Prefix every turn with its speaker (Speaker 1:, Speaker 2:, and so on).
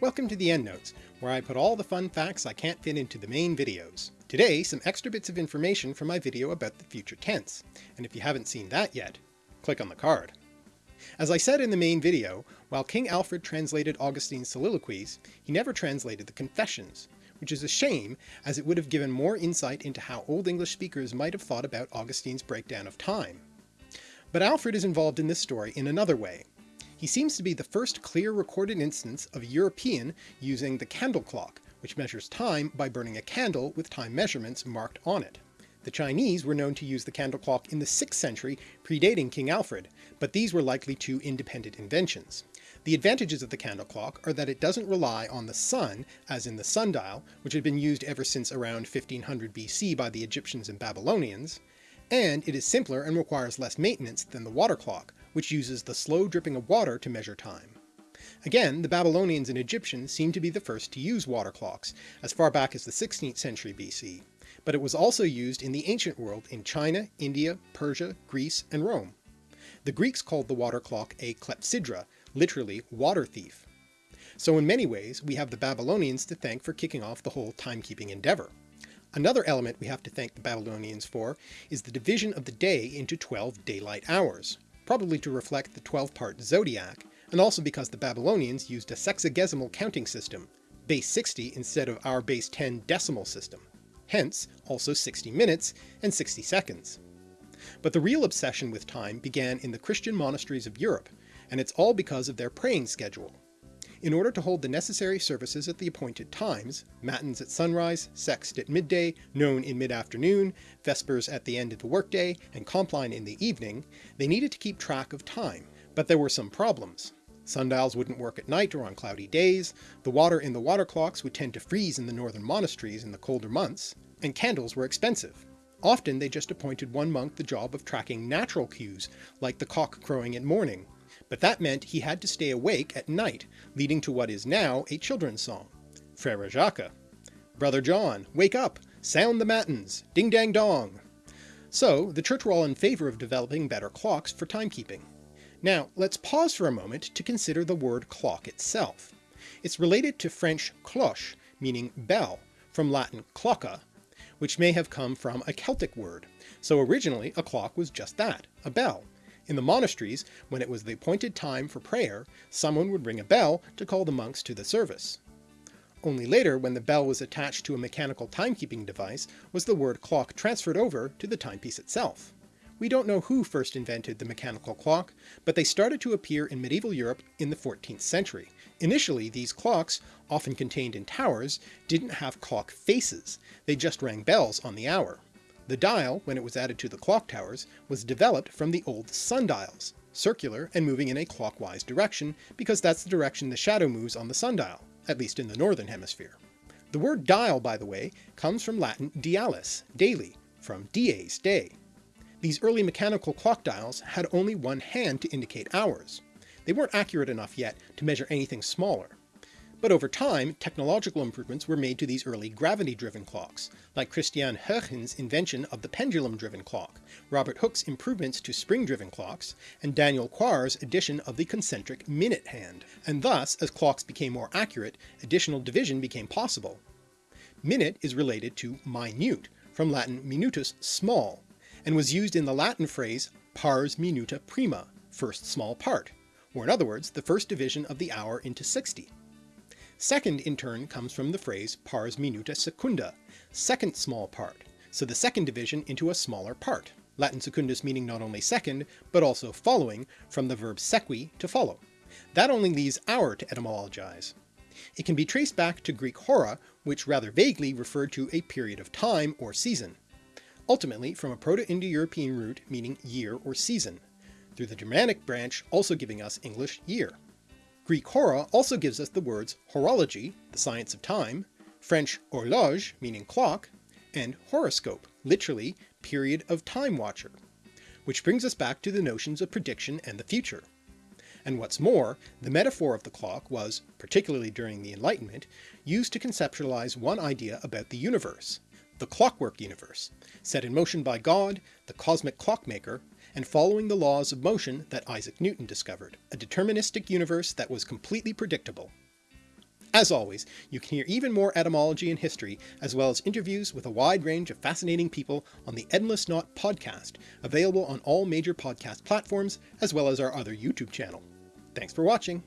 Speaker 1: Welcome to the EndNotes, where I put all the fun facts I can't fit into the main videos. Today, some extra bits of information from my video about the future tense, and if you haven't seen that yet, click on the card. As I said in the main video, while King Alfred translated Augustine's soliloquies, he never translated the Confessions, which is a shame as it would have given more insight into how Old English speakers might have thought about Augustine's breakdown of time. But Alfred is involved in this story in another way, he seems to be the first clear recorded instance of European using the candle clock, which measures time by burning a candle with time measurements marked on it. The Chinese were known to use the candle clock in the 6th century, predating King Alfred, but these were likely two independent inventions. The advantages of the candle clock are that it doesn't rely on the sun, as in the sundial, which had been used ever since around 1500 BC by the Egyptians and Babylonians, and it is simpler and requires less maintenance than the water clock, which uses the slow dripping of water to measure time. Again, the Babylonians and Egyptians seem to be the first to use water clocks, as far back as the 16th century BC, but it was also used in the ancient world in China, India, Persia, Greece, and Rome. The Greeks called the water clock a clepsydra, literally water thief. So in many ways we have the Babylonians to thank for kicking off the whole timekeeping endeavour. Another element we have to thank the Babylonians for is the division of the day into 12 daylight hours, probably to reflect the 12-part zodiac, and also because the Babylonians used a sexagesimal counting system, base 60 instead of our base 10 decimal system, hence also 60 minutes and 60 seconds. But the real obsession with time began in the Christian monasteries of Europe, and it's all because of their praying schedule, in order to hold the necessary services at the appointed times, matins at sunrise, sext at midday, nones in mid-afternoon, vespers at the end of the workday, and compline in the evening, they needed to keep track of time, but there were some problems. Sundials wouldn't work at night or on cloudy days, the water in the water clocks would tend to freeze in the northern monasteries in the colder months, and candles were expensive. Often they just appointed one monk the job of tracking natural cues, like the cock crowing at morning, but that meant he had to stay awake at night, leading to what is now a children's song. Frere Jacques. Brother John, wake up, sound the matins, ding dang dong. So the church were all in favour of developing better clocks for timekeeping. Now let's pause for a moment to consider the word clock itself. It's related to French cloche, meaning bell, from Latin clocca, which may have come from a Celtic word, so originally a clock was just that, a bell, in the monasteries, when it was the appointed time for prayer, someone would ring a bell to call the monks to the service. Only later, when the bell was attached to a mechanical timekeeping device, was the word clock transferred over to the timepiece itself. We don't know who first invented the mechanical clock, but they started to appear in medieval Europe in the 14th century. Initially, these clocks, often contained in towers, didn't have clock faces, they just rang bells on the hour. The dial, when it was added to the clock towers, was developed from the old sundials, circular and moving in a clockwise direction because that's the direction the shadow moves on the sundial, at least in the northern hemisphere. The word dial, by the way, comes from Latin dialis, daily, from dies, day. These early mechanical clock dials had only one hand to indicate hours. They weren't accurate enough yet to measure anything smaller, but over time, technological improvements were made to these early gravity-driven clocks, like Christian Huygens' invention of the pendulum-driven clock, Robert Hooke's improvements to spring-driven clocks, and Daniel Quare's addition of the concentric minute hand, and thus, as clocks became more accurate, additional division became possible. Minute is related to minute, from Latin minutus small, and was used in the Latin phrase pars minuta prima, first small part, or in other words, the first division of the hour into 60. Second, in turn, comes from the phrase pars minuta secunda, second small part, so the second division into a smaller part, Latin secundus meaning not only second, but also following, from the verb sequi to follow. That only leaves hour to etymologize. It can be traced back to Greek hora, which rather vaguely referred to a period of time or season, ultimately from a Proto-Indo-European root meaning year or season, through the Germanic branch also giving us English year. Greek hora also gives us the words horology, the science of time, French horloge, meaning clock, and horoscope, literally period of time watcher, which brings us back to the notions of prediction and the future. And what's more, the metaphor of the clock was, particularly during the Enlightenment, used to conceptualize one idea about the universe, the clockwork universe, set in motion by God, the cosmic clockmaker, and following the laws of motion that Isaac Newton discovered, a deterministic universe that was completely predictable. As always, you can hear even more etymology and history, as well as interviews with a wide range of fascinating people on the Endless Knot podcast, available on all major podcast platforms, as well as our other YouTube channel. Thanks for watching!